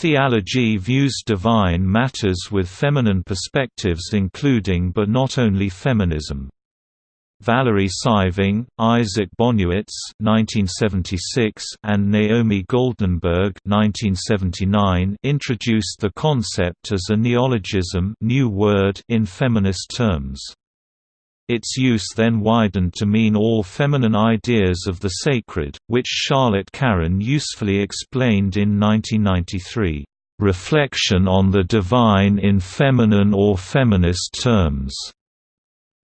Thealogy views divine matters with feminine perspectives including but not only feminism. Valerie Saiving, Isaac (1976), and Naomi Goldenberg (1979) introduced the concept as a neologism, new word in feminist terms. Its use then widened to mean all feminine ideas of the sacred, which Charlotte Caron usefully explained in 1993, "...reflection on the divine in feminine or feminist terms."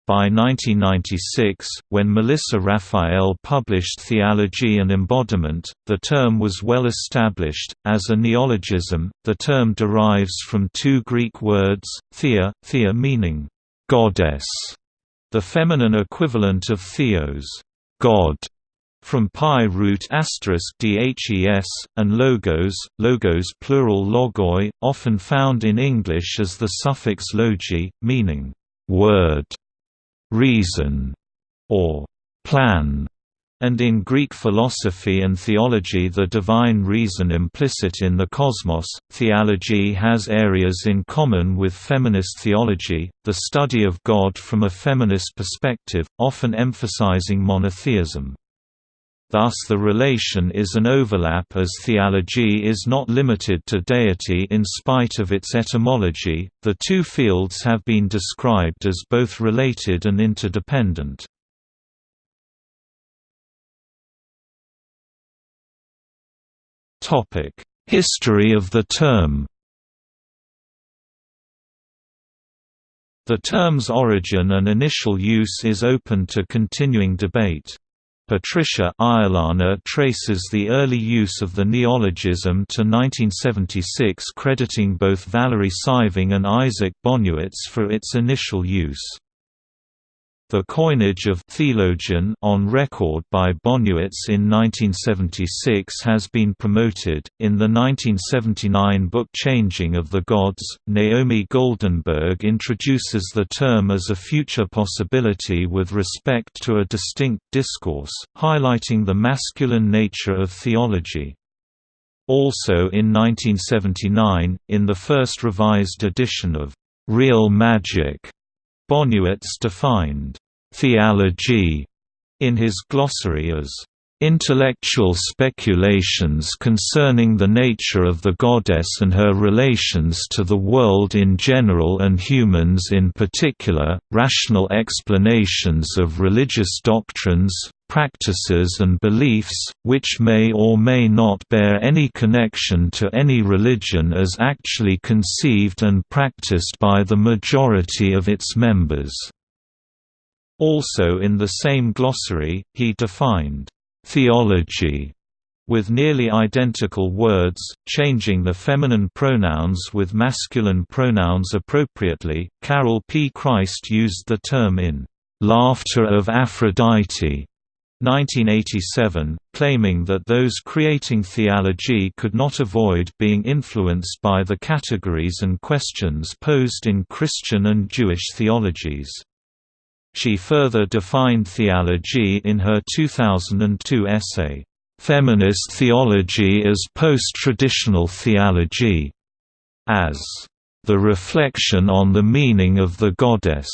By 1996, when Melissa Raphael published Theology and Embodiment, the term was well established. As a neologism, the term derives from two Greek words, thea, thea meaning goddess, the feminine equivalent of theos, god, from PIE root asterisk dhes, and logos, logos plural logoi, often found in English as the suffix logi, meaning word reason, or plan, and in Greek philosophy and theology the divine reason implicit in the cosmos. Thealogy has areas in common with feminist theology, the study of God from a feminist perspective, often emphasizing monotheism. Thus the relation is an overlap as theology is not limited to deity in spite of its etymology. The two fields have been described as both related and interdependent. History of the term. The term's origin and initial use is open to continuing debate. Patricia Iolana traces the early use of the neologism to 1976 crediting both Valerie Saiving and Isaac Bonewits for its initial use. The coinage of thealogian on record by Bonewits in 1976 has been promoted. In the 1979 book Changing of the Gods, Naomi Goldenberg introduces the term as a future possibility with respect to a distinct discourse, highlighting the masculine nature of theology. Also in 1979, in the first revised edition of Real Magic, Bonewits defined thealogy in his glossary as intellectual speculations concerning the nature of the goddess and her relations to the world in general and humans in particular, rational explanations of religious doctrines, practices and beliefs, which may or may not bear any connection to any religion as actually conceived and practiced by the majority of its members." Also in the same glossary, he defined, "...theology", with nearly identical words, changing the feminine pronouns with masculine pronouns appropriately. Carol P. Christ used the term in Laughter of Aphrodite 1987, claiming that those creating thealogy could not avoid being influenced by the categories and questions posed in Christian and Jewish theologies. She further defined thealogy in her 2002 essay, "'Feminist Theology as Post-Traditional Thealogy' as the reflection on the meaning of the goddess.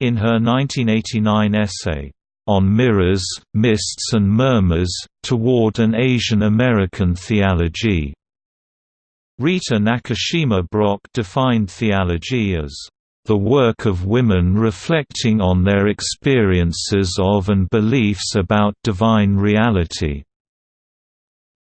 In her 1989 essay, on mirrors, mists and murmurs, toward an Asian American thealogy. Rita Nakashima Brock defined thealogy as the work of women reflecting on their experiences of and beliefs about divine reality.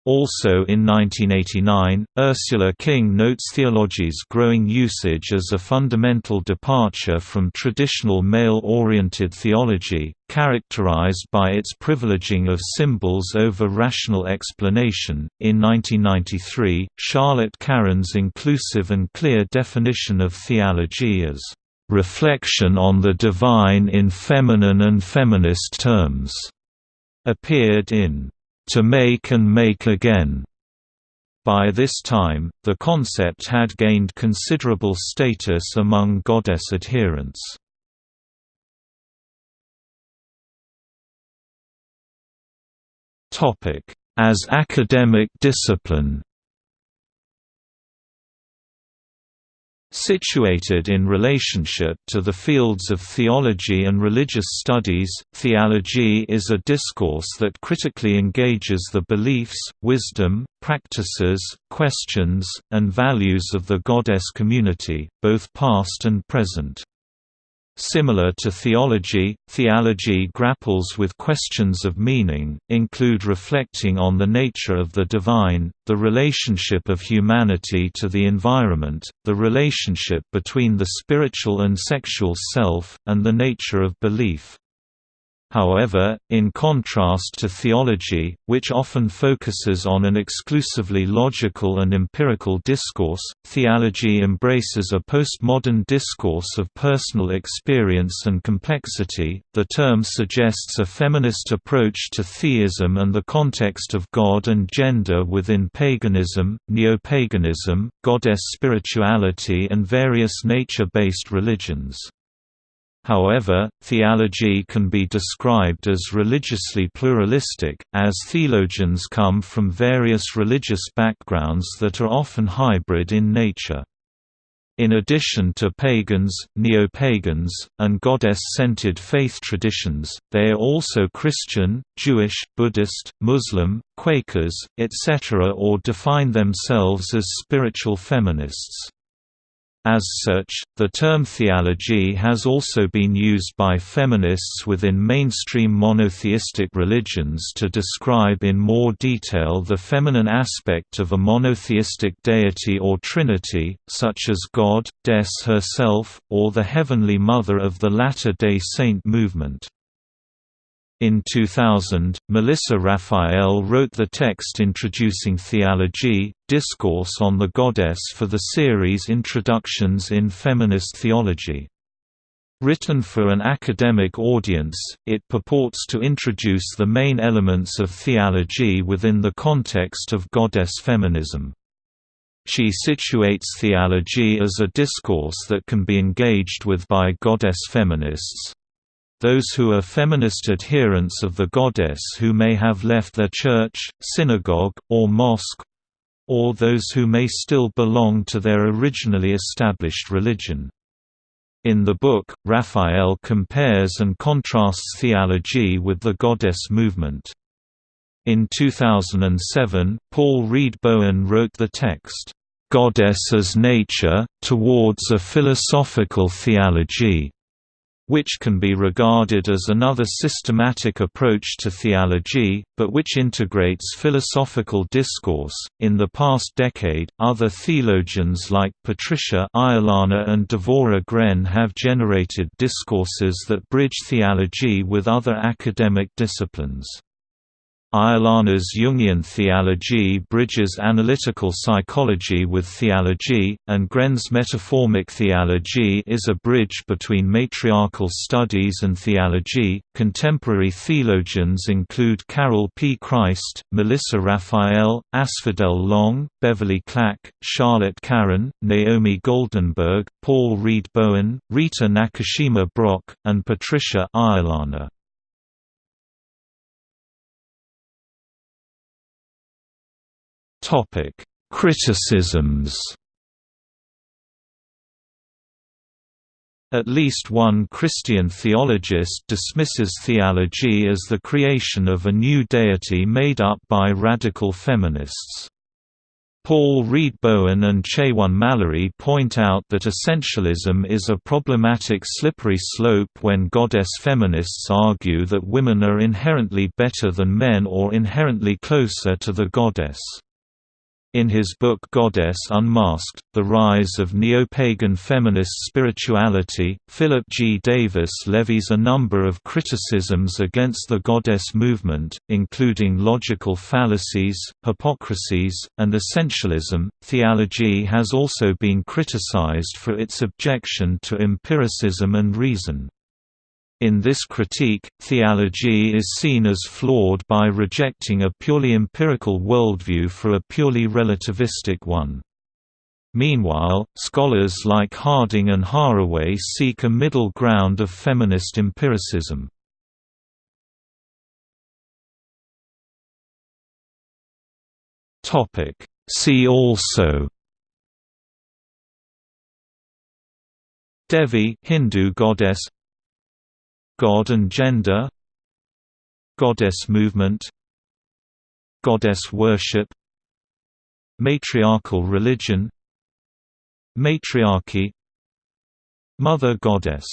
Also in 1989, Ursula King notes thealogy's growing usage as a fundamental departure from traditional male-oriented theology, characterized by its privileging of symbols over rational explanation. In 1993, Charlotte Caron's inclusive and clear definition of thealogy as reflection on the divine in feminine and feminist terms appeared in to make and make again. By this time, the concept had gained considerable status among goddess adherents. As academic discipline Situated in relationship to the fields of theology and religious studies, thealogy is a discourse that critically engages the beliefs, wisdom, practices, questions, and values of the goddess community, both past and present. Similar to theology, thealogy grapples with questions of meaning, include reflecting on the nature of the divine, the relationship of humanity to the environment, the relationship between the spiritual and sexual self, and the nature of belief. However, in contrast to theology, which often focuses on an exclusively logical and empirical discourse, thealogy embraces a postmodern discourse of personal experience and complexity. The term suggests a feminist approach to theism and the context of God and gender within paganism, neo-paganism, goddess spirituality and various nature-based religions. However, thealogy can be described as religiously pluralistic, as thealogians come from various religious backgrounds that are often hybrid in nature. In addition to pagans, neo-pagans, and goddess-centered faith traditions, they are also Christian, Jewish, Buddhist, Muslim, Quakers, etc. or define themselves as spiritual feminists. As such, the term thealogy has also been used by feminists within mainstream monotheistic religions to describe in more detail the feminine aspect of a monotheistic deity or trinity, such as God, Des herself, or the Heavenly Mother of the Latter-day Saint movement. In 2000, Melissa Raphael wrote the text introducing thealogy, discourse on the goddess for the series Introductions in Feminist Theology. Written for an academic audience, it purports to introduce the main elements of thealogy within the context of goddess feminism. She situates thealogy as a discourse that can be engaged with by goddess feminists, those who are feminist adherents of the goddess who may have left their church, synagogue, or mosque or those who may still belong to their originally established religion. In the book, Raphael compares and contrasts thealogy with the goddess movement. In 2007, Paul Reid-Bowen wrote the text, "'Goddess as Nature, Towards a Philosophical Thealogy' which can be regarded as another systematic approach to thealogy, but which integrates philosophical discourse. In the past decade, other thealogians like Patricia Iolana and Devora Grenn have generated discourses that bridge thealogy with other academic disciplines. Iolana's Jungian thealogy bridges analytical psychology with thealogy, and Grenn's metaformic thealogy is a bridge between matriarchal studies and thealogy. Contemporary thealogians include Carol P. Christ, Melissa Raphael, Asphodel Long, Beverly Clack, Charlotte Caron, Naomi Goldenberg, Paul Reid-Bowen, Rita Nakashima Brock, and Patricia Iolana. Topic: Criticisms. At least one Christian theologist dismisses thealogy as the creation of a new deity made up by radical feminists. Paul Reid-Bowen and Chaone Mallory point out that essentialism is a problematic slippery slope when goddess feminists argue that women are inherently better than men or inherently closer to the goddess. In his book Goddess Unmasked, The Rise of Neo-Pagan Feminist Spirituality, Philip G. Davis levies a number of criticisms against the goddess movement, including logical fallacies, hypocrisies, and essentialism. Thealogy has also been criticized for its objection to empiricism and reason. In this critique, thealogy is seen as flawed by rejecting a purely empirical worldview for a purely relativistic one. Meanwhile, scholars like Harding and Haraway seek a middle ground of feminist empiricism. See also Devi Hindu goddess God and gender Goddess movement Goddess worship Matriarchal religion Matriarchy Mother goddess